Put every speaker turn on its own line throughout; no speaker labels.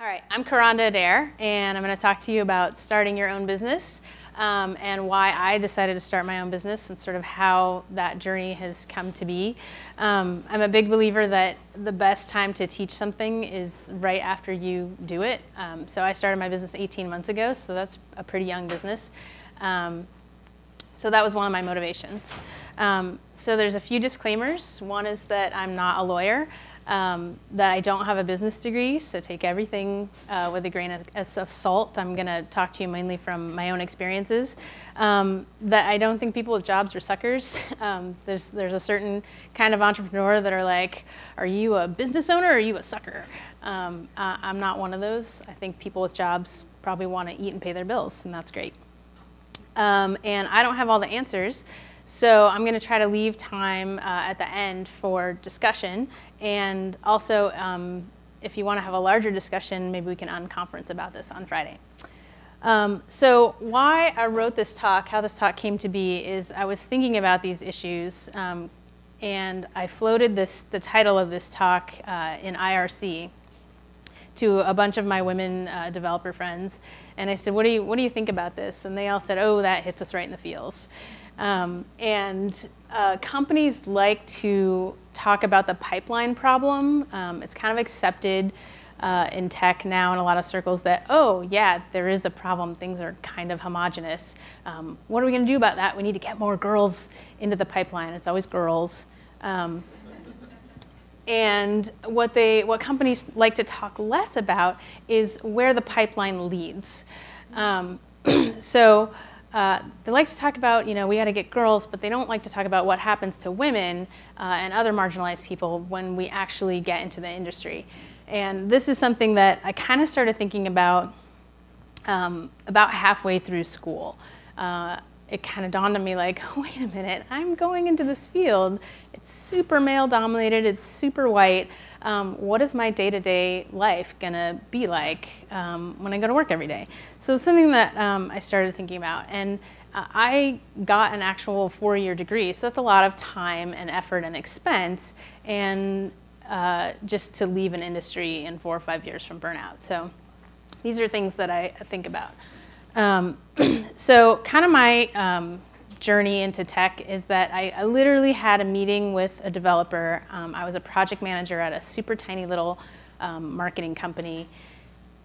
All right, I'm Kronda Adair, and I'm going to talk to you about starting your own business um, and why I decided to start my own business and sort of how that journey has come to be. Um, I'm a big believer that the best time to teach something is right after you do it. Um, so I started my business 18 months ago, so that's a pretty young business. Um, so that was one of my motivations. Um, so there's a few disclaimers. One is that I'm not a lawyer um, that I don't have a business degree, so take everything uh, with a grain of, of salt. I'm going to talk to you mainly from my own experiences. Um, that I don't think people with jobs are suckers. Um, there's, there's a certain kind of entrepreneur that are like, are you a business owner or are you a sucker? Um, I'm not one of those. I think people with jobs probably want to eat and pay their bills, and that's great. Um, and I don't have all the answers. So I'm going to try to leave time uh, at the end for discussion. And also, um, if you want to have a larger discussion, maybe we can unconference about this on Friday. Um, so why I wrote this talk, how this talk came to be, is I was thinking about these issues. Um, and I floated this, the title of this talk uh, in IRC to a bunch of my women uh, developer friends. And I said, what do, you, what do you think about this? And they all said, oh, that hits us right in the feels. Um, and uh, companies like to talk about the pipeline problem. Um, it's kind of accepted uh, in tech now in a lot of circles that, oh, yeah, there is a problem. Things are kind of homogenous. Um, what are we going to do about that? We need to get more girls into the pipeline. It's always girls. Um, and what, they, what companies like to talk less about is where the pipeline leads. Um, so uh, they like to talk about, you know, we got to get girls, but they don't like to talk about what happens to women uh, and other marginalized people when we actually get into the industry. And this is something that I kind of started thinking about um, about halfway through school. Uh, it kind of dawned on me like, wait a minute, I'm going into this field. It's super male dominated, it's super white. Um, what is my day-to-day life gonna be like um, when I go to work every day? So it's something that um, I started thinking about. And uh, I got an actual four-year degree, so that's a lot of time and effort and expense, and uh, just to leave an industry in four or five years from burnout. So these are things that I think about. Um, so kind of my um, journey into tech is that I, I, literally had a meeting with a developer. Um, I was a project manager at a super tiny little um, marketing company.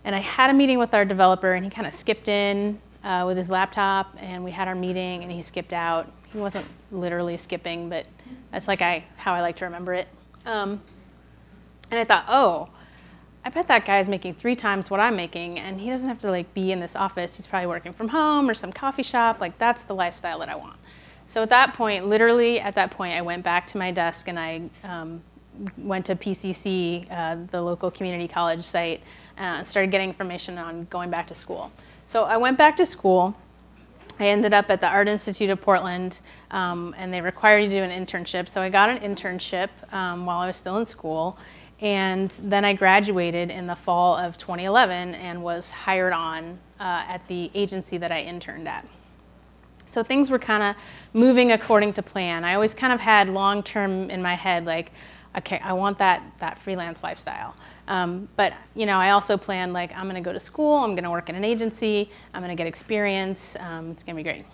And I had a meeting with our developer and he kind of skipped in uh, with his laptop and we had our meeting and he skipped out. He wasn't literally skipping, but that's like I, how I like to remember it. Um, and I thought, oh, I bet that guy is making three times what I'm making and he doesn't have to like be in this office. He's probably working from home or some coffee shop. Like that's the lifestyle that I want. So at that point, literally at that point, I went back to my desk and I um, went to PCC, uh, the local community college site, and uh, started getting information on going back to school. So I went back to school. I ended up at the Art Institute of Portland, um, and they required you to do an internship. So I got an internship um, while I was still in school, and then I graduated in the fall of 2011 and was hired on uh, at the agency that I interned at. So things were kind of moving according to plan. I always kind of had long term in my head, like, okay, I want that, that freelance lifestyle. Um, but you know, I also planned like I'm going to go to school, I'm going to work in an agency, I'm going to get experience. Um, it's going to be great.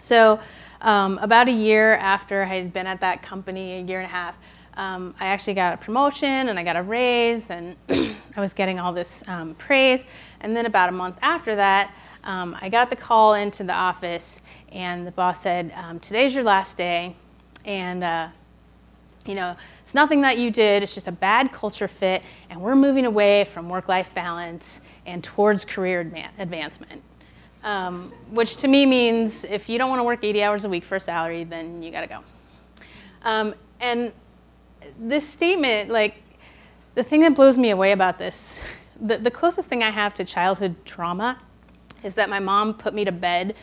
So um, about a year after I had been at that company, a year and a half, um, I actually got a promotion and I got a raise and I was getting all this um, praise. And then about a month after that, um, I got the call into the office and the boss said, um, today's your last day and uh, you know, it's nothing that you did, it's just a bad culture fit and we're moving away from work-life balance and towards career advancement. Um, which to me means if you don't want to work 80 hours a week for a salary, then you got to go. Um, and this statement, like, the thing that blows me away about this, the, the closest thing I have to childhood trauma is that my mom put me to bed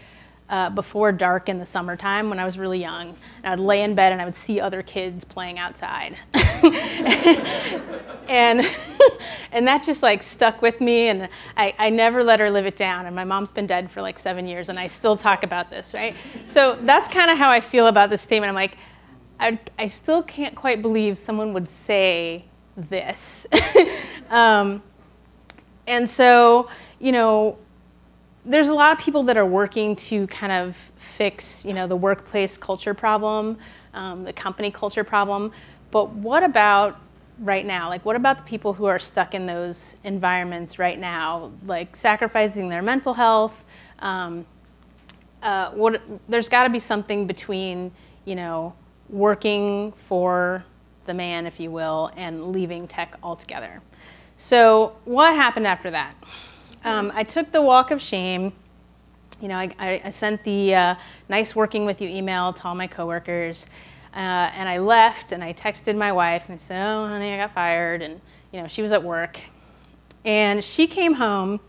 uh, before dark in the summertime when I was really young. And I'd lay in bed and I would see other kids playing outside. and, and that just like stuck with me and I, I never let her live it down. And my mom's been dead for like seven years and I still talk about this, right? So that's kind of how I feel about this statement. I'm like, I, I still can't quite believe someone would say this. um, and so, you know, there's a lot of people that are working to kind of fix, you know, the workplace culture problem, um, the company culture problem. But what about right now? Like, what about the people who are stuck in those environments right now, like sacrificing their mental health? Um, uh, what, there's got to be something between, you know, working for the man, if you will, and leaving tech altogether. So, what happened after that? Um, I took the walk of shame. You know, I, I sent the uh, nice working with you email to all my coworkers. Uh, and I left and I texted my wife and I said, oh, honey, I got fired. And, you know, she was at work. And she came home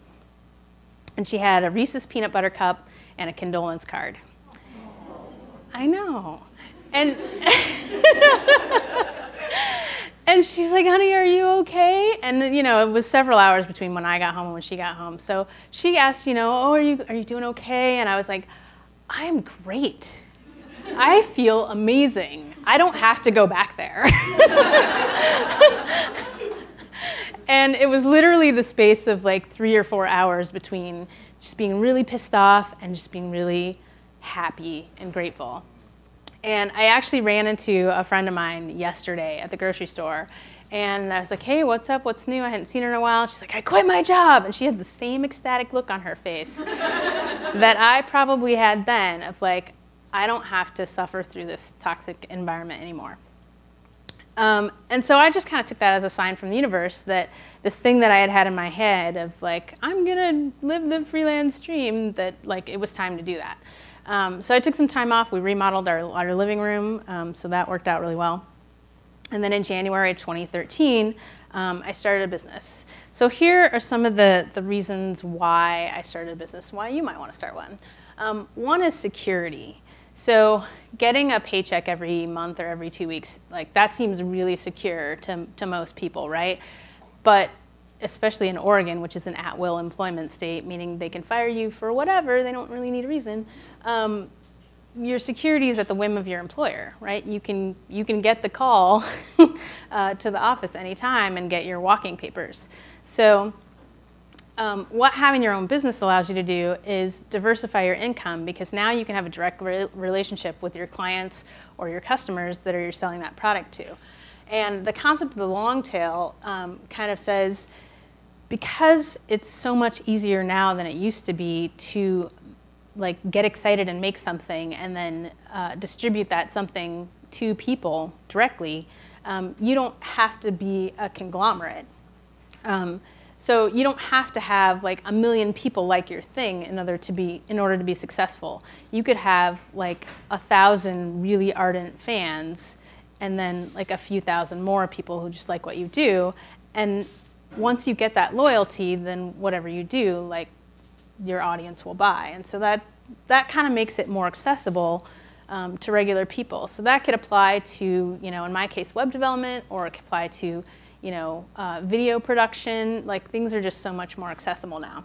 and she had a Reese's peanut butter cup and a condolence card. I know. And, and she's like, honey, are you okay? And, you know, it was several hours between when I got home and when she got home. So she asked, you know, oh, are you, are you doing okay? And I was like, I'm great. I feel amazing. I don't have to go back there. and it was literally the space of like three or four hours between just being really pissed off and just being really happy and grateful. And I actually ran into a friend of mine yesterday at the grocery store. And I was like, hey, what's up? What's new? I hadn't seen her in a while. She's like, I quit my job. And she had the same ecstatic look on her face that I probably had then of like, I don't have to suffer through this toxic environment anymore. Um, and so I just kind of took that as a sign from the universe that this thing that I had had in my head of like, I'm gonna live the freelance dream, that like it was time to do that. Um, so I took some time off. We remodeled our, our living room, um, so that worked out really well. And then in January 2013, um, I started a business. So here are some of the, the reasons why I started a business, why you might want to start one. Um, one is security. So getting a paycheck every month or every two weeks, like that seems really secure to, to most people, right? But especially in Oregon, which is an at-will employment state, meaning they can fire you for whatever, they don't really need a reason. Um, your security is at the whim of your employer, right? You can, you can get the call uh, to the office anytime and get your walking papers. So um, what having your own business allows you to do is diversify your income because now you can have a direct re relationship with your clients or your customers that are you're selling that product to. And the concept of the long tail um, kind of says because it's so much easier now than it used to be to like get excited and make something and then uh, distribute that something to people directly, um, you don't have to be a conglomerate. Um, so you don't have to have like a million people like your thing in order to be in order to be successful. You could have like a thousand really ardent fans and then like a few thousand more people who just like what you do. And once you get that loyalty, then whatever you do, like your audience will buy. And so that that kind of makes it more accessible um, to regular people. So that could apply to, you know, in my case, web development, or it could apply to you know, uh, video production, like things are just so much more accessible now.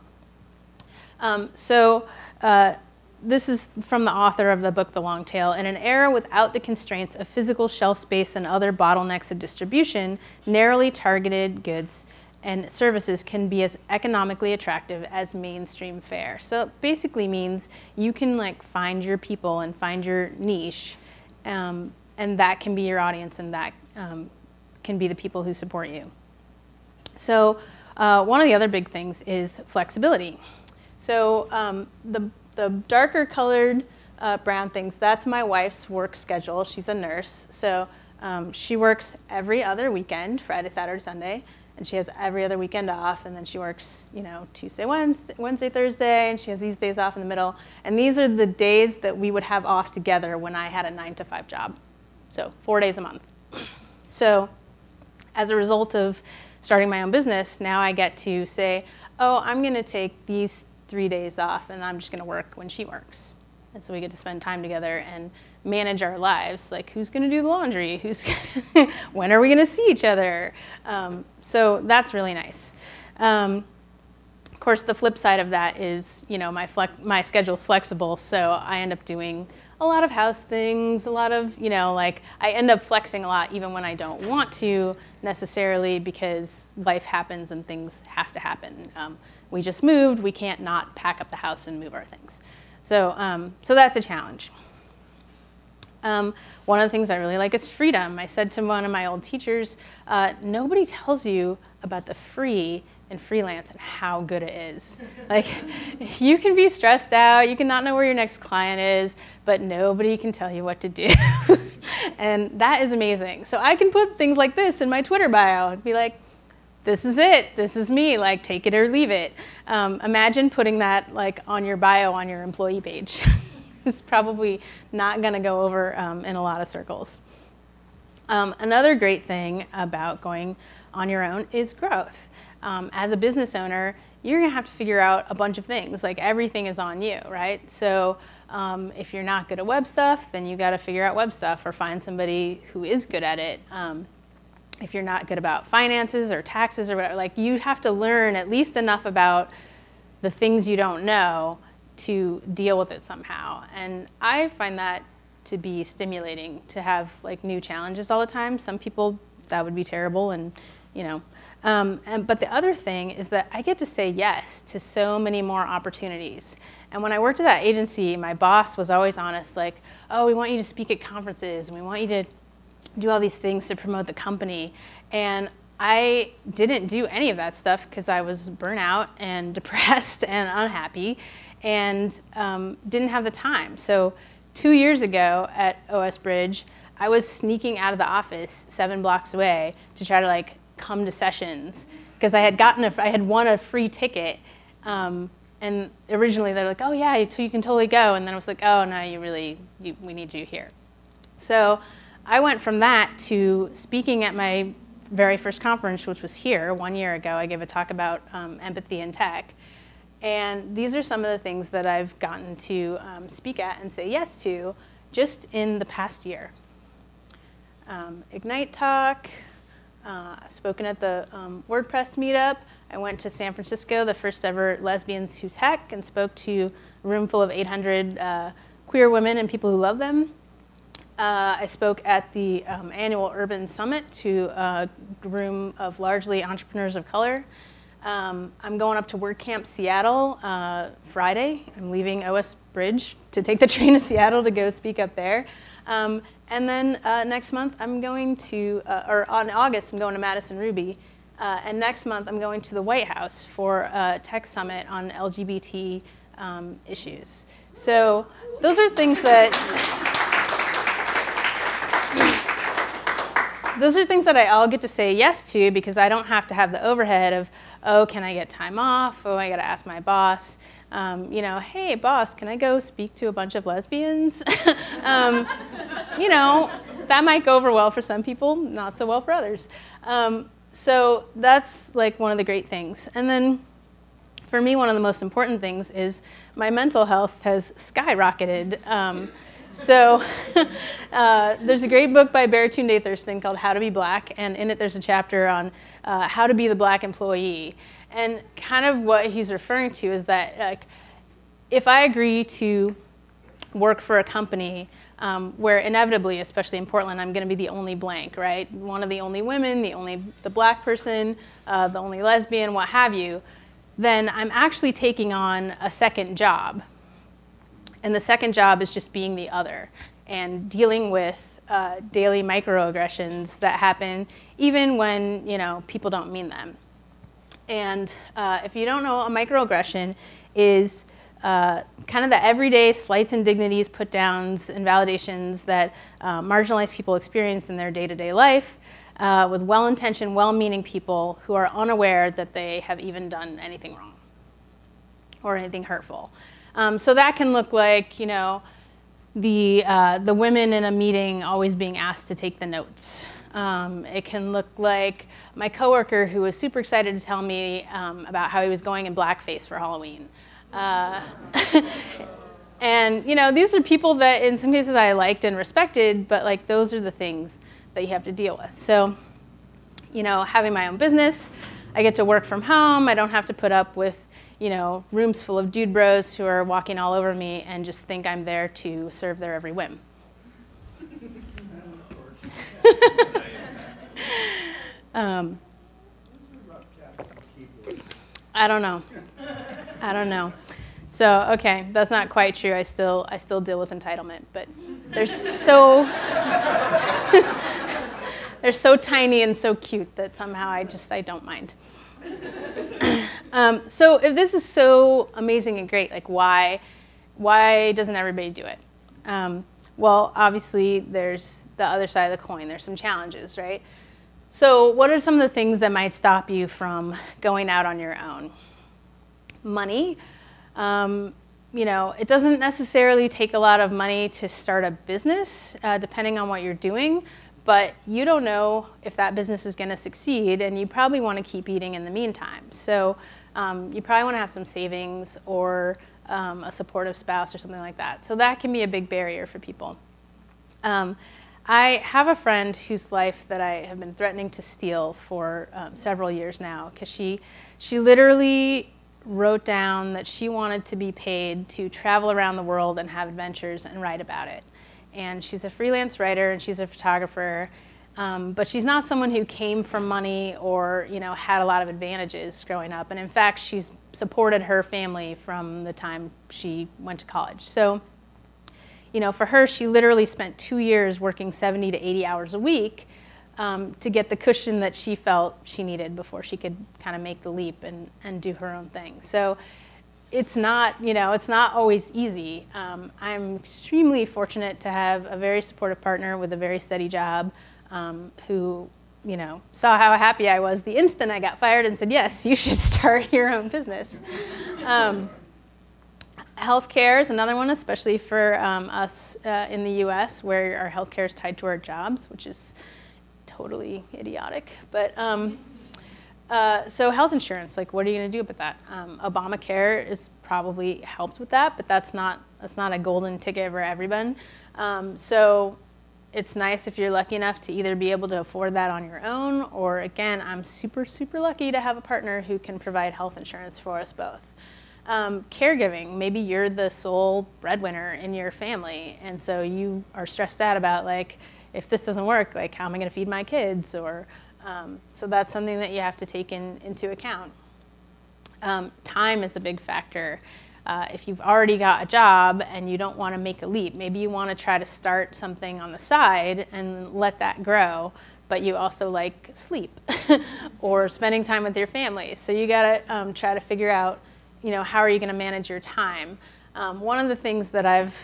Um, so uh, this is from the author of the book, The Long Tail. In an era without the constraints of physical shelf space and other bottlenecks of distribution, narrowly targeted goods and services can be as economically attractive as mainstream fare. So it basically means you can like find your people and find your niche, um, and that can be your audience, and that um, can be the people who support you. So uh, one of the other big things is flexibility. So um, the, the darker colored uh, brown things, that's my wife's work schedule. She's a nurse. So um, she works every other weekend, Friday, Saturday, Sunday, and she has every other weekend off. And then she works, you know, Tuesday, Wednesday, Wednesday, Thursday, and she has these days off in the middle. And these are the days that we would have off together when I had a nine to five job. So four days a month. So as a result of starting my own business, now I get to say, oh, I'm going to take these three days off and I'm just going to work when she works. And so we get to spend time together and manage our lives. Like, who's going to do the laundry? Who's when are we going to see each other? Um, so that's really nice. Um, of course, the flip side of that is, you know, my, my schedule's flexible, so I end up doing a lot of house things, a lot of, you know, like I end up flexing a lot even when I don't want to necessarily because life happens and things have to happen. Um, we just moved, we can't not pack up the house and move our things. So, um, so that's a challenge. Um, one of the things I really like is freedom. I said to one of my old teachers, uh, nobody tells you about the free in freelance and how good it is. Like, you can be stressed out, you can not know where your next client is, but nobody can tell you what to do. and that is amazing. So I can put things like this in my Twitter bio and be like, this is it, this is me, like take it or leave it. Um, imagine putting that like on your bio on your employee page. it's probably not gonna go over um, in a lot of circles. Um, another great thing about going on your own is growth um, as a business owner, you're gonna have to figure out a bunch of things. Like everything is on you, right? So um, if you're not good at web stuff, then you gotta figure out web stuff or find somebody who is good at it. Um, if you're not good about finances or taxes or whatever, like you have to learn at least enough about the things you don't know to deal with it somehow. And I find that to be stimulating to have like new challenges all the time. Some people that would be terrible and you know um, and, but the other thing is that I get to say yes to so many more opportunities. And when I worked at that agency, my boss was always honest, like, oh, we want you to speak at conferences, and we want you to do all these things to promote the company. And I didn't do any of that stuff because I was burnout and depressed and unhappy and um, didn't have the time. So two years ago at OS Bridge, I was sneaking out of the office seven blocks away to try to like come to sessions because I had gotten a, I had won a free ticket. Um, and originally they're like, oh yeah, you, you, can totally go. And then I was like, oh no, you really, you, we need you here. So I went from that to speaking at my very first conference, which was here one year ago. I gave a talk about um, empathy in tech. And these are some of the things that I've gotten to um, speak at and say yes to just in the past year. Um, Ignite Talk, uh, spoken at the um, WordPress meetup. I went to San Francisco, the first ever Lesbians Who Tech, and spoke to a room full of 800 uh, queer women and people who love them. Uh, I spoke at the um, annual Urban Summit to a room of largely entrepreneurs of color. Um, I'm going up to WordCamp Seattle uh, Friday. I'm leaving OS Bridge to take the train to Seattle to go speak up there. Um, and then uh, next month, I'm going to, uh, or on August, I'm going to Madison Ruby. Uh, and next month, I'm going to the White House for a tech summit on LGBT um, issues. So those are things that, those are things that I all get to say yes to because I don't have to have the overhead of, oh, can I get time off? Oh, I got to ask my boss um, you know, hey, boss, can I go speak to a bunch of lesbians? um, you know, that might go over well for some people, not so well for others. Um, so that's like one of the great things. And then for me, one of the most important things is my mental health has skyrocketed. Um, so uh, there's a great book by Baratunde Thurston called How to Be Black, and in it there's a chapter on uh, how to be the black employee. And kind of what he's referring to is that like, if I agree to work for a company um, where inevitably, especially in Portland, I'm going to be the only blank, right? One of the only women, the only the black person, uh, the only lesbian, what have you, then I'm actually taking on a second job. And the second job is just being the other and dealing with uh, daily microaggressions that happen even when you know people don't mean them. And uh, if you don't know, a microaggression is uh, kind of the everyday slights and dignities, put downs, invalidations that uh, marginalized people experience in their day to day life uh, with well intentioned, well meaning people who are unaware that they have even done anything wrong or anything hurtful. Um, so that can look like, you know, the, uh, the women in a meeting always being asked to take the notes. Um, it can look like my coworker who was super excited to tell me um, about how he was going in blackface for Halloween. Uh, and you know, these are people that in some cases I liked and respected, but like those are the things that you have to deal with. So, you know, having my own business, I get to work from home. I don't have to put up with you know, rooms full of dude bros who are walking all over me and just think I'm there to serve their every whim. um, I don't know. I don't know. So okay, that's not quite true. I still I still deal with entitlement, but they're so they're so tiny and so cute that somehow I just I don't mind. um, so if this is so amazing and great, like why why doesn't everybody do it? Um, well, obviously there's the other side of the coin. There's some challenges, right? So what are some of the things that might stop you from going out on your own? Money. Um, you know, it doesn't necessarily take a lot of money to start a business, uh, depending on what you're doing, but you don't know if that business is going to succeed, and you probably want to keep eating in the meantime. So um, you probably want to have some savings or um, a supportive spouse or something like that. So that can be a big barrier for people. Um, I have a friend whose life that I have been threatening to steal for um, several years now because she, she literally wrote down that she wanted to be paid to travel around the world and have adventures and write about it. And she's a freelance writer and she's a photographer, um, but she's not someone who came from money or you know had a lot of advantages growing up. And in fact, she's supported her family from the time she went to college. So, you know, for her, she literally spent two years working 70 to 80 hours a week um, to get the cushion that she felt she needed before she could kind of make the leap and, and do her own thing. So it's not, you know, it's not always easy. Um, I'm extremely fortunate to have a very supportive partner with a very steady job um, who, you know, saw how happy I was the instant I got fired and said, yes, you should start your own business. Healthcare is another one, especially for um, us uh, in the US where our healthcare is tied to our jobs, which is totally idiotic. But um, uh, so health insurance, like what are you going to do about that? Um, Obamacare is probably helped with that, but that's not that's not a golden ticket for everyone. Um, so it's nice if you're lucky enough to either be able to afford that on your own, or again, I'm super super lucky to have a partner who can provide health insurance for us both. Um, caregiving, maybe you're the sole breadwinner in your family, and so you are stressed out about like if this doesn't work, like how am I going to feed my kids? Or um, so that's something that you have to take in, into account. Um, time is a big factor. Uh, if you've already got a job and you don't want to make a leap, maybe you want to try to start something on the side and let that grow, but you also like sleep or spending time with your family. So you got to um, try to figure out, you know, how are you going to manage your time. Um, one of the things that I've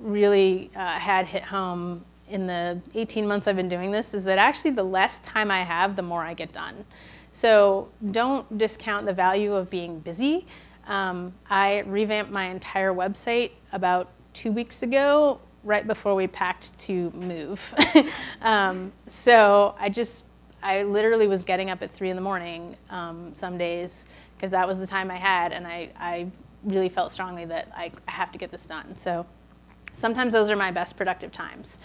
really uh, had hit home in the 18 months I've been doing this is that actually the less time I have, the more I get done. So don't discount the value of being busy. Um, I revamped my entire website about two weeks ago, right before we packed to move. um, so I just, I literally was getting up at three in the morning um, some days because that was the time I had, and I, I really felt strongly that I, I have to get this done. So sometimes those are my best productive times.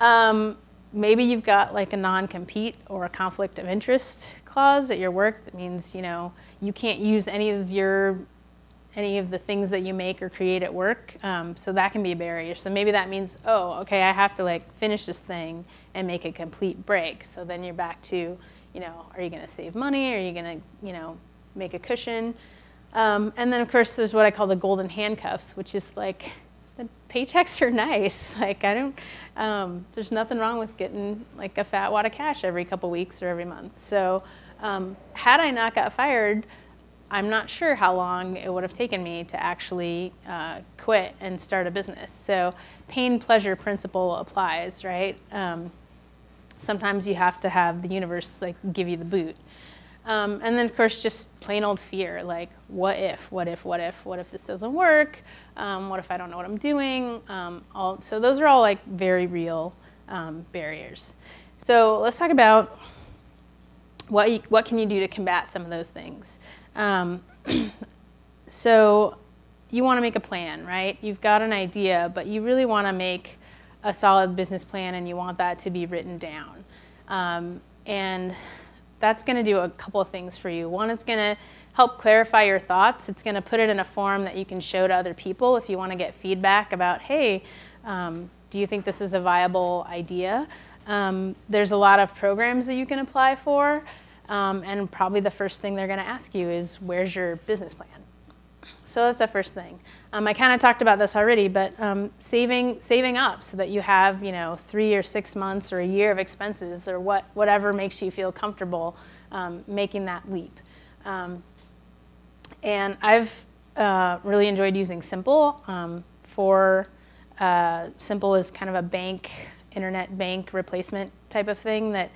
Um, maybe you've got like a non-compete or a conflict of interest clause at your work that means you know you can't use any of your any of the things that you make or create at work um, so that can be a barrier so maybe that means oh okay i have to like finish this thing and make a complete break so then you're back to you know are you going to save money are you going to you know make a cushion um, and then of course there's what i call the golden handcuffs which is like the paychecks are nice. Like I don't, um, there's nothing wrong with getting like a fat wad of cash every couple weeks or every month. So um, had I not got fired, I'm not sure how long it would have taken me to actually uh, quit and start a business. So pain pleasure principle applies, right? Um, sometimes you have to have the universe like give you the boot. Um, and then, of course, just plain old fear like, what if, what if, what if, what if this doesn't work? Um, what if I don't know what I'm doing? Um, all, so, those are all like very real um, barriers. So, let's talk about what, you, what can you do to combat some of those things. Um, so, you want to make a plan, right? You've got an idea, but you really want to make a solid business plan and you want that to be written down. Um, and that's going to do a couple of things for you. One, it's going to help clarify your thoughts. It's going to put it in a form that you can show to other people if you want to get feedback about, hey, um, do you think this is a viable idea? Um, there's a lot of programs that you can apply for, um, and probably the first thing they're going to ask you is, where's your business plan? So that's the first thing. Um, I kind of talked about this already, but um, saving saving up so that you have you know three or six months or a year of expenses or what whatever makes you feel comfortable um, making that leap. Um, and I've uh, really enjoyed using Simple um, for uh, Simple is kind of a bank internet bank replacement type of thing that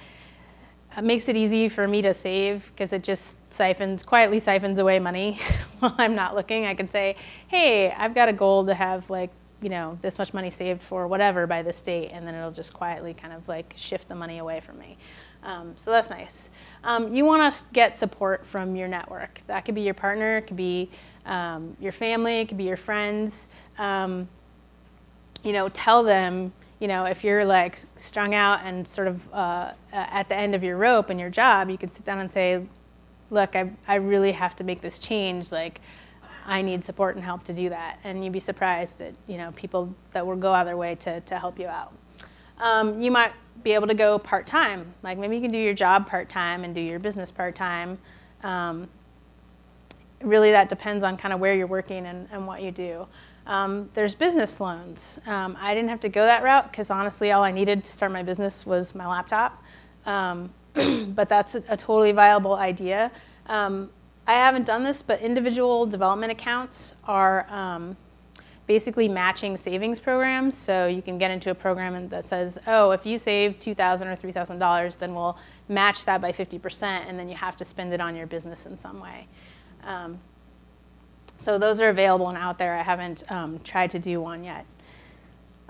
makes it easy for me to save because it just siphons, quietly siphons away money while I'm not looking. I can say, hey, I've got a goal to have like, you know, this much money saved for whatever by this date, and then it'll just quietly kind of like shift the money away from me. Um, so that's nice. Um, you want to get support from your network. That could be your partner, it could be um, your family, it could be your friends. Um, you know, tell them you know, if you're like strung out and sort of uh, at the end of your rope in your job, you can sit down and say, look, I, I really have to make this change. Like, I need support and help to do that. And you'd be surprised at, you know, people that will go out of their way to, to help you out. Um, you might be able to go part-time. Like maybe you can do your job part-time and do your business part-time. Um, really that depends on kind of where you're working and, and what you do. Um, there's business loans. Um, I didn't have to go that route because honestly, all I needed to start my business was my laptop. Um, but that's a, a, totally viable idea. Um, I haven't done this, but individual development accounts are um, basically matching savings programs. So you can get into a program that says, oh, if you save 2,000 or $3,000, then we'll match that by 50%, and then you have to spend it on your business in some way. Um, so those are available and out there. I haven't um, tried to do one yet.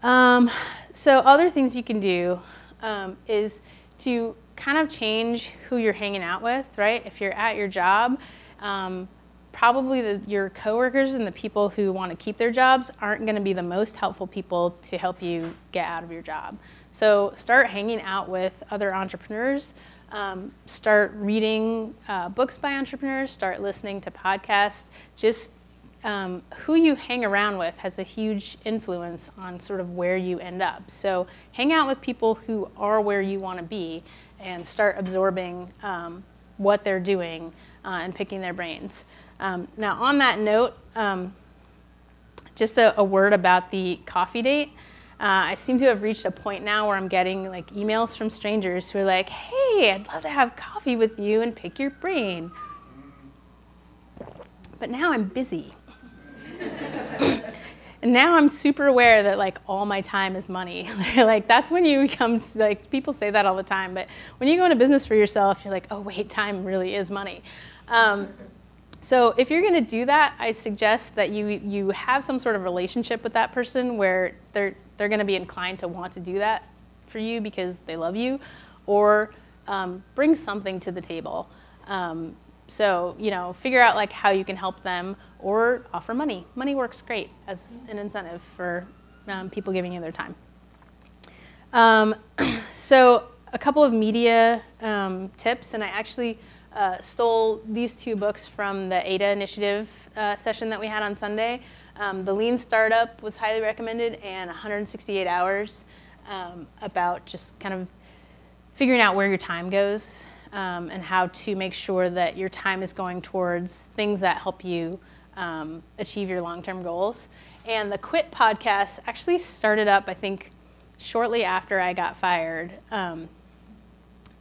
Um, so other things you can do um, is to kind of change who you're hanging out with, right? If you're at your job, um, probably the, your coworkers and the people who want to keep their jobs aren't going to be the most helpful people to help you get out of your job. So start hanging out with other entrepreneurs. Um, start reading uh, books by entrepreneurs. Start listening to podcasts. Just um, who you hang around with has a huge influence on sort of where you end up. So hang out with people who are where you want to be and start absorbing um, what they're doing uh, and picking their brains. Um, now, on that note, um, just a, a, word about the coffee date. Uh, I seem to have reached a point now where I'm getting like emails from strangers who are like, "Hey, I'd love to have coffee with you and pick your brain." But now I'm busy. And now I'm super aware that like all my time is money. like that's when you become like people say that all the time, but when you go into business for yourself, you're like, oh wait, time really is money. Um, so if you're going to do that, I suggest that you you have some sort of relationship with that person where they're they're going to be inclined to want to do that for you because they love you, or um, bring something to the table. Um, so, you know, figure out like how you can help them or offer money. Money works great as an incentive for um, people giving you their time. Um, so a couple of media um, tips, and I actually uh, stole these two books from the ADA initiative uh, session that we had on Sunday. Um, the Lean Startup was highly recommended, and 168 Hours um, about just kind of figuring out where your time goes um, and how to make sure that your time is going towards things that help you um, achieve your long-term goals. And the Quit podcast actually started up, I think, shortly after I got fired. Um,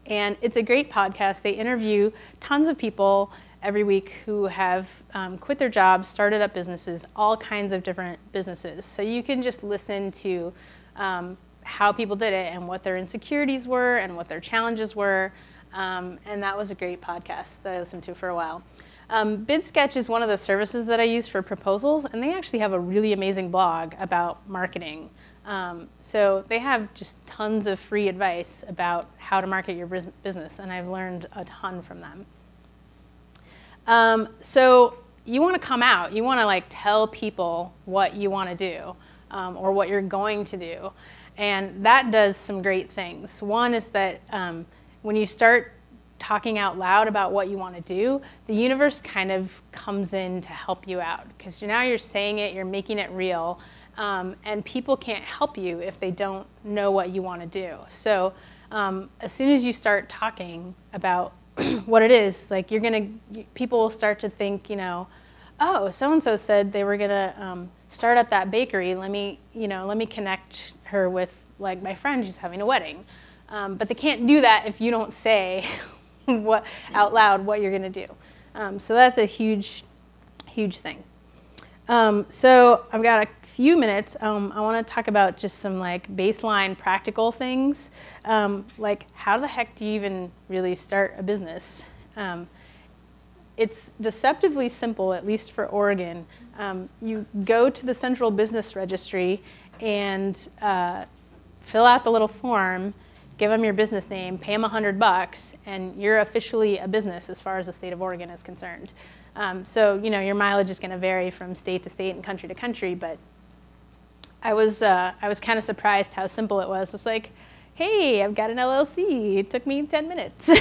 and it's a great podcast. They interview tons of people every week who have um, quit their jobs, started up businesses, all kinds of different businesses. So you can just listen to um, how people did it and what their insecurities were and what their challenges were. Um, and that was a great podcast that I listened to for a while. Um, BidSketch is one of the services that I use for proposals, and they actually have a really amazing blog about marketing. Um, so they have just tons of free advice about how to market your business, and I've learned a ton from them. Um, so you want to come out. You want to like tell people what you want to do um, or what you're going to do, and that does some great things. One is that um, when you start talking out loud about what you want to do, the universe kind of comes in to help you out because now you're saying it, you're making it real, um, and people can't help you if they don't know what you want to do. So um, as soon as you start talking about what it is, like you're gonna, people will start to think, you know, oh, so and so said they were gonna um, start up that bakery. Let me, you know, let me connect her with like my friend who's having a wedding. Um, but they can't do that if you don't say what out loud what you're going to do. Um, so that's a huge, huge thing. Um, so I've got a few minutes. Um, I want to talk about just some like baseline practical things, um, like how the heck do you even really start a business? Um, it's deceptively simple, at least for Oregon. you go to the Central Business Registry and uh, fill out the little form give them your business name, pay them a hundred bucks, and you're officially a business as far as the state of Oregon is concerned. Um, so you know your mileage is going to vary from state to state and country to country, but I was uh, I was kind of surprised how simple it was. It's like, hey, I've got an LLC. It took me ten minutes.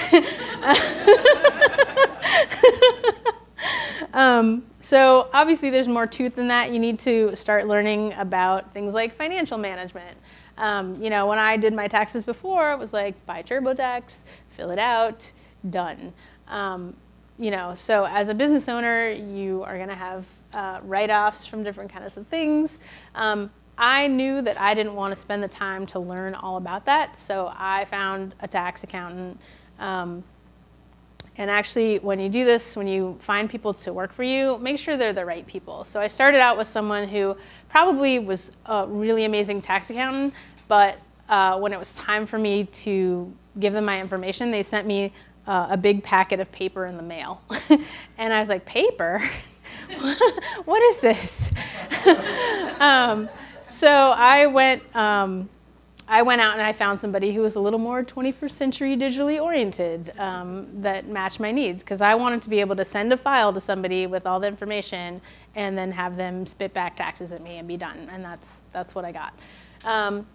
um, so obviously, there's more to it than that. You need to start learning about things like financial management. Um, you know, when I did my taxes before, it was like buy TurboTax, fill it out, done. Um, you know, so as a business owner, you are going to have uh, write-offs from different kinds of things. Um, I knew that I didn't want to spend the time to learn all about that, so I found a tax accountant. And actually, when you do this, when you find people to work for you, make sure they're the right people. So I started out with someone who probably was a really amazing tax accountant, but uh, when it was time for me to give them my information, they sent me uh, a big packet of paper in the mail. and I was like, paper? what is this? um, so I went um, I went out and I found somebody who was a little more 21st century digitally oriented um, that matched my needs because I wanted to be able to send a file to somebody with all the information and then have them spit back taxes at me and be done. And that's, that's what I got. Um,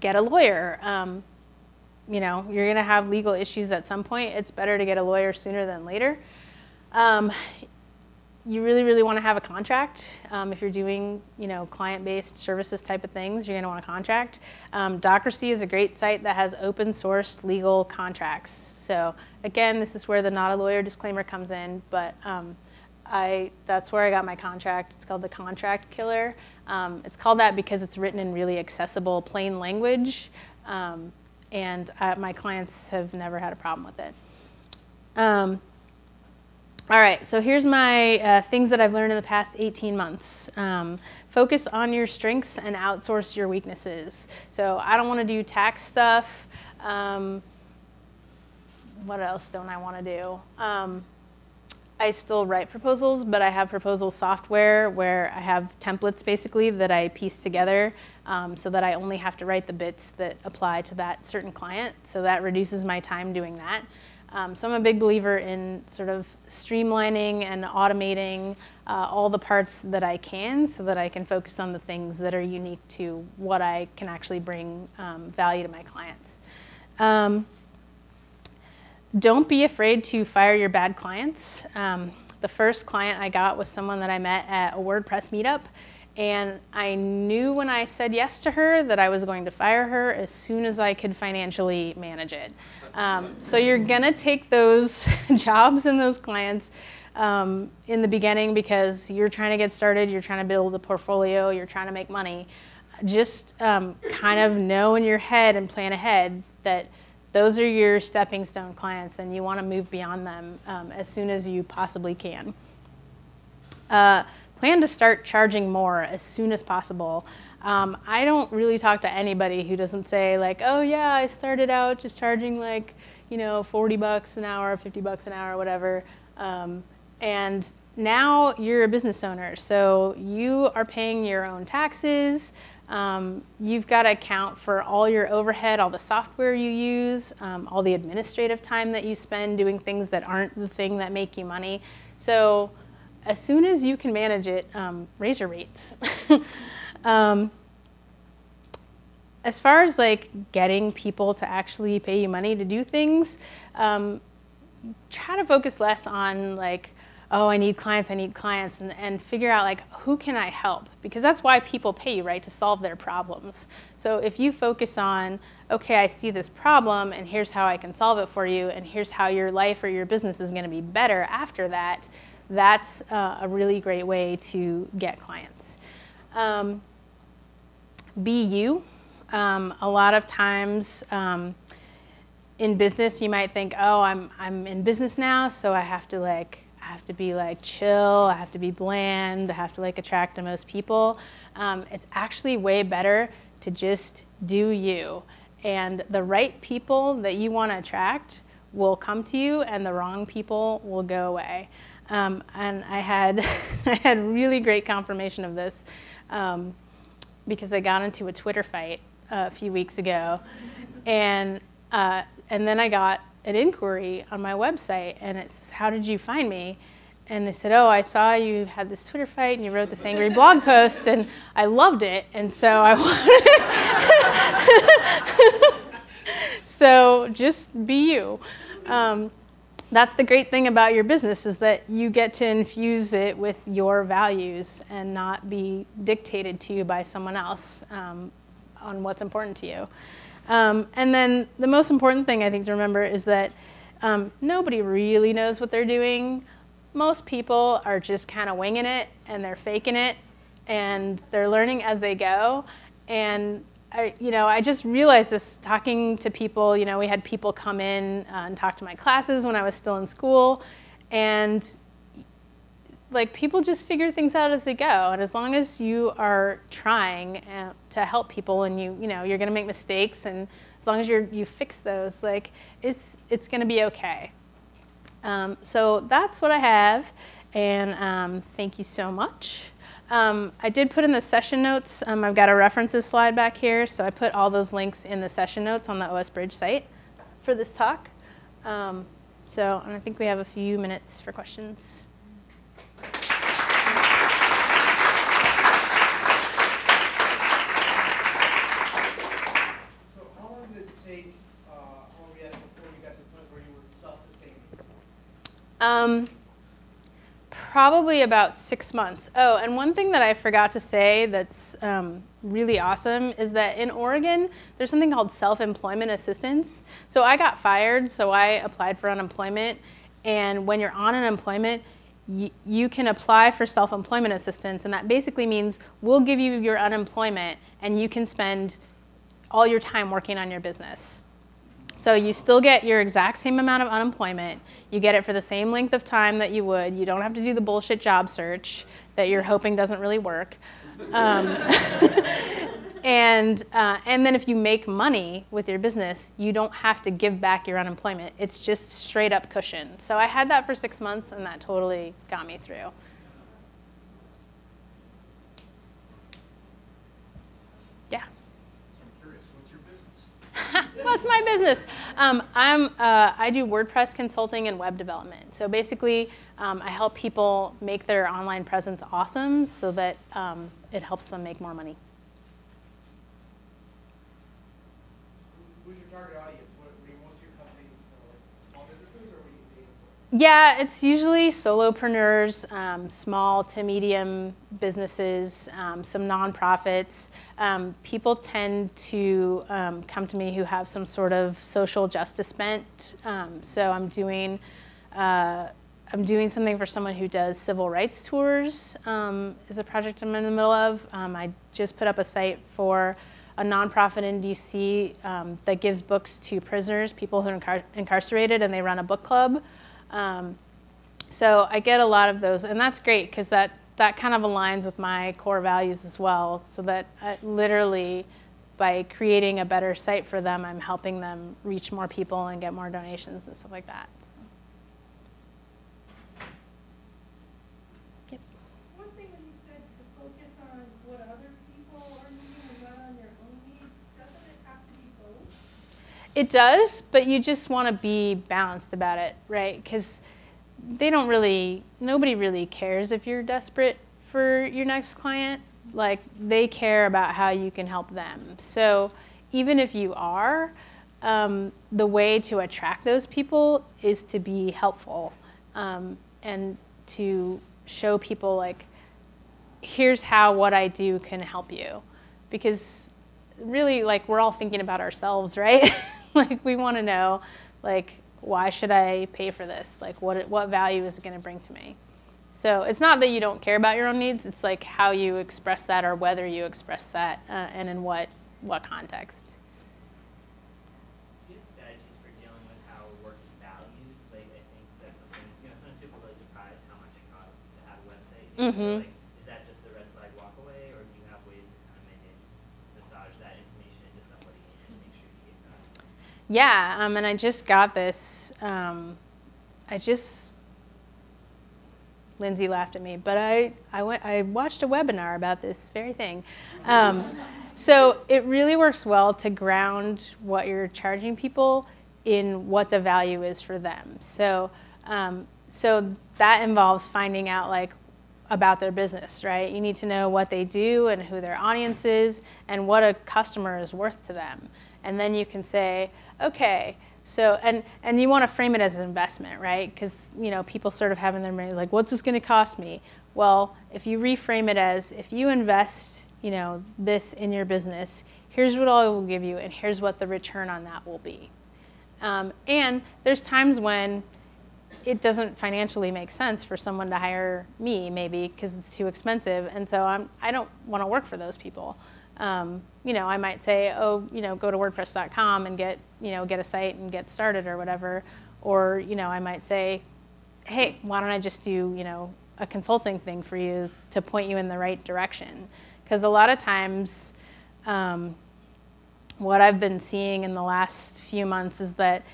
get a lawyer. Um, you know, you're going to have legal issues at some point. It's better to get a lawyer sooner than later. Um, you really, really want to have a contract. Um, if you're doing, you know, client-based services type of things, you're going to want a contract. Um, Docracy is a great site that has open-sourced legal contracts. So again, this is where the not a lawyer disclaimer comes in, but um, I, that's where I got my contract. It's called the Contract Killer. Um, it's called that because it's written in really accessible, plain language, um, and uh, my clients have never had a problem with it. All right, so here's my uh, things that I've learned in the past 18 months. Um, focus on your strengths and outsource your weaknesses. So I don't want to do tax stuff. Um, what else don't I want to do? Um, I still write proposals, but I have proposal software where I have templates basically that I piece together um, so that I only have to write the bits that apply to that certain client. So that reduces my time doing that. Um, so I'm a big believer in sort of streamlining and automating uh, all the parts that I can so that I can focus on the things that are unique to what I can actually bring um, value to my clients. Um, don't be afraid to fire your bad clients. Um, the first client I got was someone that I met at a WordPress meetup and I knew when I said yes to her that I was going to fire her as soon as I could financially manage it. Um, so you're going to take those jobs and those clients um, in the beginning because you're trying to get started, you're trying to build a portfolio, you're trying to make money. Just um, kind of know in your head and plan ahead that those are your stepping stone clients and you want to move beyond them um, as soon as you possibly can. Uh, plan to start charging more as soon as possible. Um, I don't really talk to anybody who doesn't say like, oh yeah, I started out just charging like, you know, 40 bucks an hour, 50 bucks an hour, whatever. Um, and now you're a business owner, so you are paying your own taxes. Um, you've got to account for all your overhead, all the software you use, um, all the administrative time that you spend doing things that aren't the thing that make you money. So as soon as you can manage it, um, raise your rates. um, as far as like getting people to actually pay you money to do things, um, try to focus less on like, oh, I need clients, I need clients, and, and figure out like who can I help? Because that's why people pay you, right? To solve their problems. So if you focus on, okay, I see this problem and here's how I can solve it for you, and here's how your life or your business is going to be better after that, that's uh, a really great way to get clients. Um, be you. Um, a lot of times um, in business, you might think, oh, I'm, I'm in business now, so I have to like I have to be like chill, I have to be bland, I have to like attract the most people. Um, it's actually way better to just do you. And the right people that you want to attract will come to you, and the wrong people will go away. Um, and I had, I had really great confirmation of this um, because I got into a Twitter fight a few weeks ago, and uh, and then I got an inquiry on my website, and it's how did you find me? And they said, oh, I saw you had this Twitter fight and you wrote this angry blog post, and I loved it, and so I wanted. so just be you. Um, that's the great thing about your business is that you get to infuse it with your values and not be dictated to you by someone else um, on what's important to you. Um, and then the most important thing I think to remember is that um, nobody really knows what they're doing. Most people are just kind of winging it and they're faking it and they're learning as they go. And I, you know, I just realized this talking to people. You know, we had people come in uh, and talk to my classes when I was still in school, and like people just figure things out as they go. And as long as you are trying uh, to help people and you you know you're going to make mistakes and as long as you're you fix those like it's it's going to be okay. Um, so that's what i have. And um, thank you so much um, i did put in the session notes. Um, i've got a references slide back here so i put all those links in the session notes on the os bridge site for this talk. Um, so i think we have a few minutes for questions.
So how long did it take uh all we had before you got to the point where you were self-sustaining?
Um, probably about six months. Oh, and one thing that I forgot to say that's um, really awesome is that in Oregon, there's something called self-employment assistance. So I got fired, so I applied for unemployment. And when you're on unemployment, you can apply for self-employment assistance, and that basically means we'll give you your unemployment, and you can spend all your time working on your business. So you still get your exact same amount of unemployment. You get it for the same length of time that you would. You don't have to do the bullshit job search that you're hoping doesn't really work. Um, and, uh, and then if you make money with your business, you don't have to give back your unemployment. It's just straight up cushion. So I had that for six months, and that totally got me through. What's my business? Um, I'm, uh, I do WordPress consulting and web development. So basically, um, I help people make their online presence awesome so that um, it helps them make more money.
Who's your target audience?
Yeah, it's usually solopreneurs, um, small to medium businesses, um, some nonprofits. Um, people tend to um, come to me who have some sort of social justice bent. Um, so I'm doing, uh, I'm doing something for someone who does civil rights tours. Um, is a project I'm in the middle of. I just put up a site for a nonprofit in DC that gives books to prisoners, people who are incar incarcerated, and they run a book club. Um, so I get a lot of those, and that's great because that, that kind of aligns with my core values as well. So that I, literally, by creating a better site for them, I'm helping them reach more people and get more donations and stuff like that. It does, but you just want to be balanced about it, right? Because they don't really, nobody really cares if you're desperate for your next client. Like, they care about how you can help them. So even if you are, um, the way to attract those people is to be helpful um, and to show people like, here's how what I do can help you, because really like we're all thinking about ourselves, right? like we want to know like why should I pay for this? Like what what value is it going to bring to me? So it's not that you don't care about your own needs. It's like how you express that or whether you express that uh, and in what what context.
Do you know, sometimes people are surprised how much it costs to have
Yeah, um, and I just got this. Um, I just Lindsay laughed at me, but I I went I watched a webinar about this very thing. Um, so it really works well to ground what you're charging people in what the value is for them. So um, so that involves finding out like about their business, right? You need to know what they do and who their audience is and what a customer is worth to them. And then you can say, okay, so and and you want to frame it as an investment, right? Because you know people sort of have in their mind like, what's this going to cost me? Well, if you reframe it as if you invest, you know, this in your business, here's what I will give you, and here's what the return on that will be. Um, and there's times when it doesn't financially make sense for someone to hire me, maybe because it's too expensive, and so I'm I don't want to work for those people. Um, you know, I might say, oh, you know, go to WordPress.com and get, you know, get a site and get started or whatever. Or, you know, I might say, hey, why don't I just do, you know, a consulting thing for you to point you in the right direction? Because a lot of times, um, what I've been seeing in the last few months is that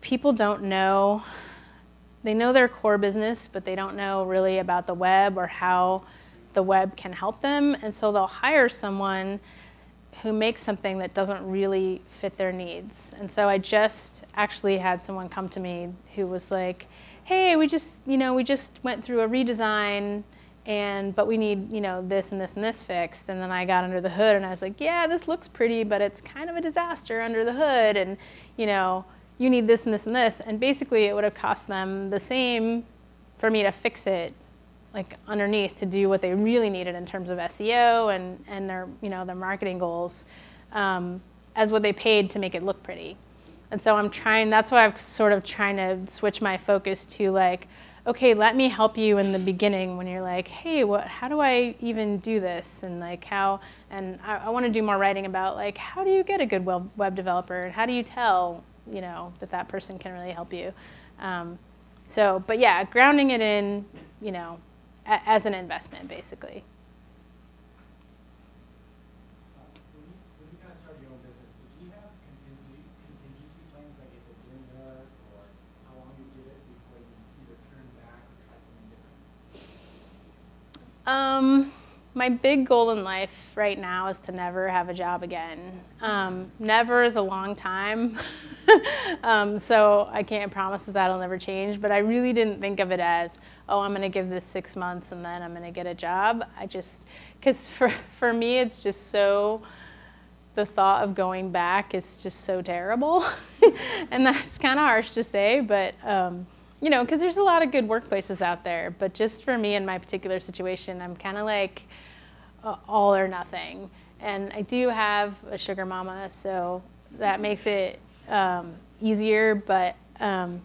people don't know, they know their core business, but they don't know really about the web or how the web can help them. And so they'll hire someone who makes something that doesn't really fit their needs. And so I just actually had someone come to me who was like, "Hey, we just, you know, we just went through a redesign and but we need, you know, this and this and this fixed." And then I got under the hood and I was like, "Yeah, this looks pretty, but it's kind of a disaster under the hood and, you know, you need this and this and this." And basically it would have cost them the same for me to fix it like underneath to do what they really needed in terms of SEO and, and their you know their marketing goals um, as what they paid to make it look pretty. And so I'm trying. That's why I'm sort of trying to switch my focus to like, okay, let me help you in the beginning when you're like, hey, what? How do I even do this? And like how? And I, I want to do more writing about like how do you get a good web, web developer? And how do you tell you know that that person can really help you? Um, so, but yeah, grounding it in you know as an investment, basically. Um, my big goal in life right now is to never have a job again. Um, never is a long time, um, so I can't promise that that'll never change. But I really didn't think of it as, oh, I'm going to give this six months and then I'm going to get a job. I just, because for for me, it's just so. The thought of going back is just so terrible, and that's kind of harsh to say, but. Um, you know, because there's a lot of good workplaces out there, but just for me in my particular situation, I'm kind of like uh, all or nothing. And I do have a sugar mama, so that makes it um, easier, but. Um,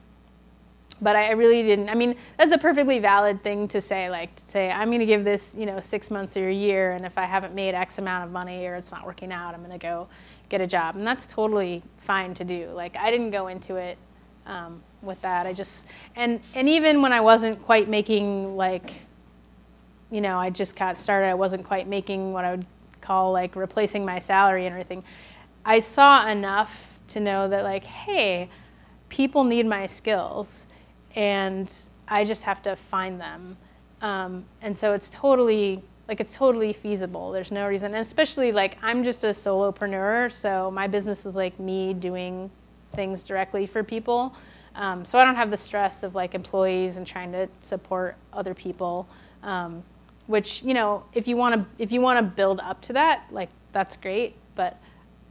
but I really didn't. I mean, that's a perfectly valid thing to say. Like to say, I'm going to give this, you know, six months or a year, and if I haven't made X amount of money or it's not working out, I'm going to go get a job, and that's totally fine to do. Like I didn't go into it um, with that. I just and and even when I wasn't quite making like, you know, I just got started. I wasn't quite making what I would call like replacing my salary and everything. I saw enough to know that like, hey, people need my skills, and I just have to find them. Um, and so it's totally like it's totally feasible. There's no reason, and especially like I'm just a solopreneur, so my business is like me doing things directly for people. Um, so I don't have the stress of like employees and trying to support other people. Um, which you know, if you want to if you want to build up to that, like that's great. But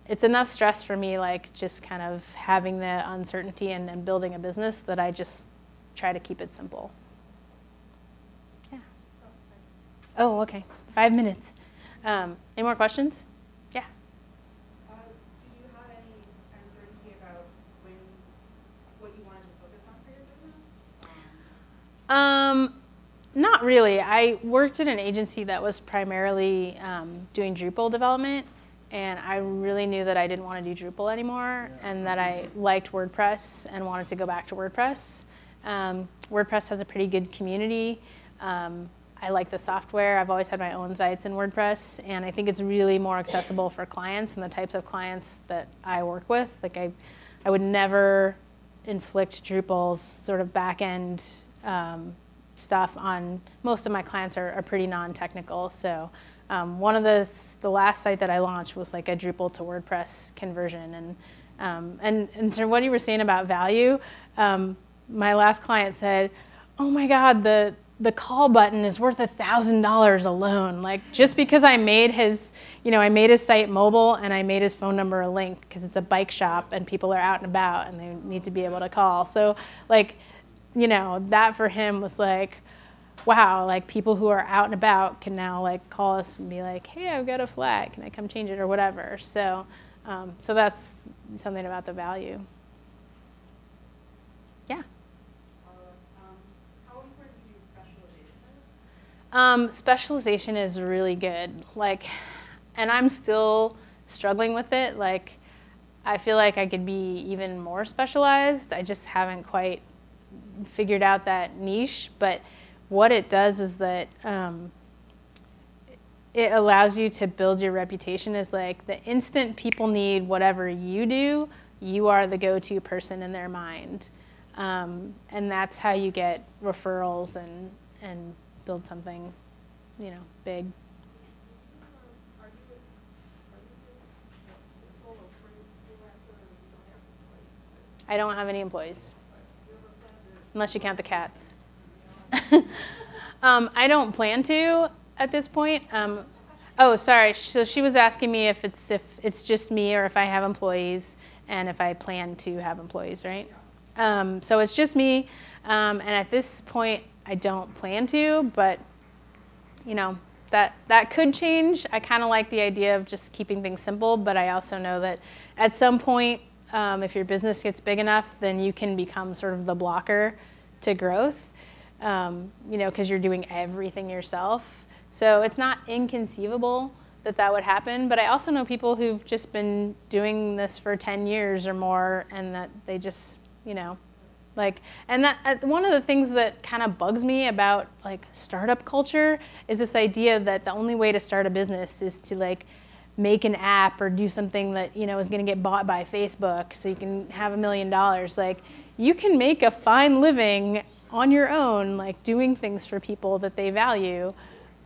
it's enough stress for me, like just kind of having the uncertainty and, and building a business that I just try to keep it simple. Yeah. Oh, okay. Five minutes. Um, any more questions? Yeah.
Uh, did you have any uncertainty about when, what you wanted to focus on for your business? Um,
not really. I worked at an agency that was primarily um, doing Drupal development, and I really knew that I didn't want to do Drupal anymore, and that I liked WordPress and wanted to go back to WordPress. Um, WordPress has a pretty good community. Um, I like the software. I've always had my own sites in WordPress, and I think it's really more accessible for clients and the types of clients that I work with. Like I, I would never inflict Drupal's sort of back end um, stuff on most of my clients are, are pretty non-technical. So um, one of the the last site that I launched was like a Drupal to WordPress conversion, and um, and and to what you were saying about value, um, my last client said, "Oh my God, the the call button is worth a thousand dollars alone. Like just because I made his, you know, I made his site mobile and I made his phone number a link because it's a bike shop and people are out and about and they need to be able to call. So like, you know, that for him was like, wow, like people who are out and about can now like call us and be like, hey, I've got a flag, can I come change it or whatever. So, um, so that's something about the value. Yeah.
um, specialization is
really good. Like, and I'm still struggling with it. Like, I feel like I could be even more specialized. I just haven't quite figured out that niche. But what it does is that um, it allows you to build your reputation as like the instant people need whatever you do, you are the go-to person in their mind, um, and that's how you get referrals and and build something, you know, big. I don't have any employees,
Do you ever plan to,
unless you count the cats. um, I don't plan to at this point. Um, oh, sorry. So she was asking me if it's if it's just me or if I have employees and if I plan to have employees, right? Um, so it's just me, um, and at this point, I don't plan to, but you know that that could change. I kind of like the idea of just keeping things simple, but I also know that at some point, um, if your business gets big enough, then you can become sort of the blocker to growth. Um, you know, because you're doing everything yourself. So it's not inconceivable that that would happen. But I also know people who've just been doing this for 10 years or more, and that they just, you know, like, and that uh, one of the things that kind of bugs me about like startup culture is this idea that the only way to start a business is to like make an app or do something that you know is going to get bought by Facebook so you can have a million dollars. Like, you can make a fine living on your own, like doing things for people that they value,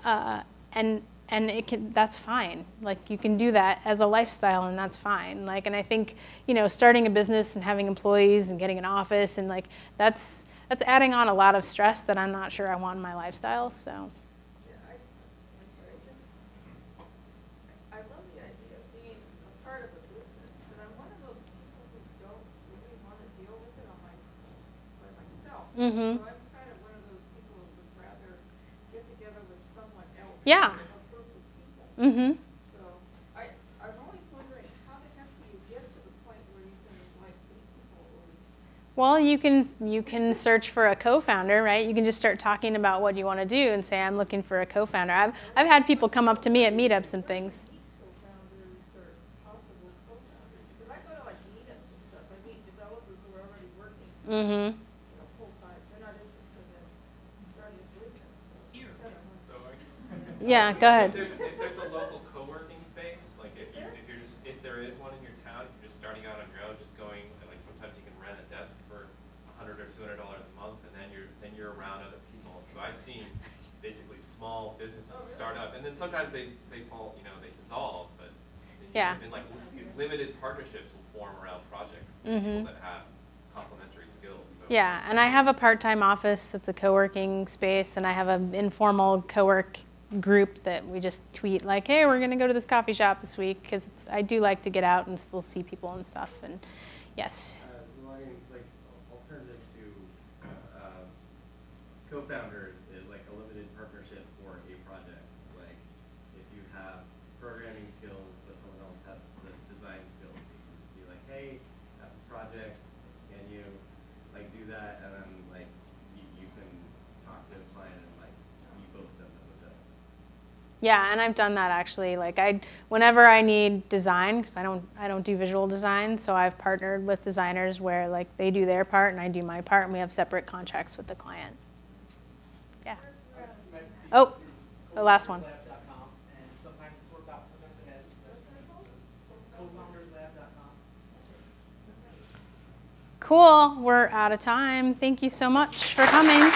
uh, and and it can that's fine like you can do that as a lifestyle and that's fine like and i think you know starting a business and having employees and getting an office and like that's that's adding on a lot of stress that i'm not sure i want in my lifestyle so
Yeah, I, I just, I love the idea of being a part of a business, but I'm one of those people who don't really wanna deal with it on my, by
Mhm.
So I'm kind of one of those people who would rather get together with someone else.
Yeah.
A group of people.
mhm
So, I, I'm always wondering, how the heck do you get to the point where you can like meet people
well you can you can search for a co-founder right you can just start talking about what you want to do and say i'm looking for a co-founder i've, I've had people come up to me at meetups and things
co-founders or possible co-founders? Because I go to like meetups and stuff, I meet developers who are already working
mm-hmm
you know, full time, they're not interested in starting a business.
Here.
Instead of-
So I-
yeah go ahead
If there's, if there's a local co-working space, like if you, if you're just, if there is one in your town, if you're just starting out on your own, just going, and like sometimes you can rent a desk for a hundred or two hundred dollars a month, and then you're, then you're around other people. So I've seen basically small businesses start up, and then sometimes they, they fall, you know, they dissolve, but then you-
Yeah.
And like, these limited partnerships will form around projects,
Mhm.
people that have complementary skills, so.
Yeah, and I have a part-time office that's a co-working space, and I have an informal co-work group that we just tweet like, "Hey, we're gonna go to this coffee shop this week," because I do like to get out and still see people and stuff. And yes,
Uh, like, alternative to, uh, co-founders is like a limited partnership for a project. Like, if you have programming skills, but someone else has the design skills, you can just be like, hey, I have this project, can you, like, do that? And then, like, you, you can talk to a client and, like, you both send them a bill.
Yeah, and I've done that actually. Like I, whenever I need design, because I don't I don't do visual design, so I've partnered with designers where like they do their part and I do my part, and we have separate contracts with the client. Yeah. Oh, the last one. Cool. We're out of time. Thank you so much for coming.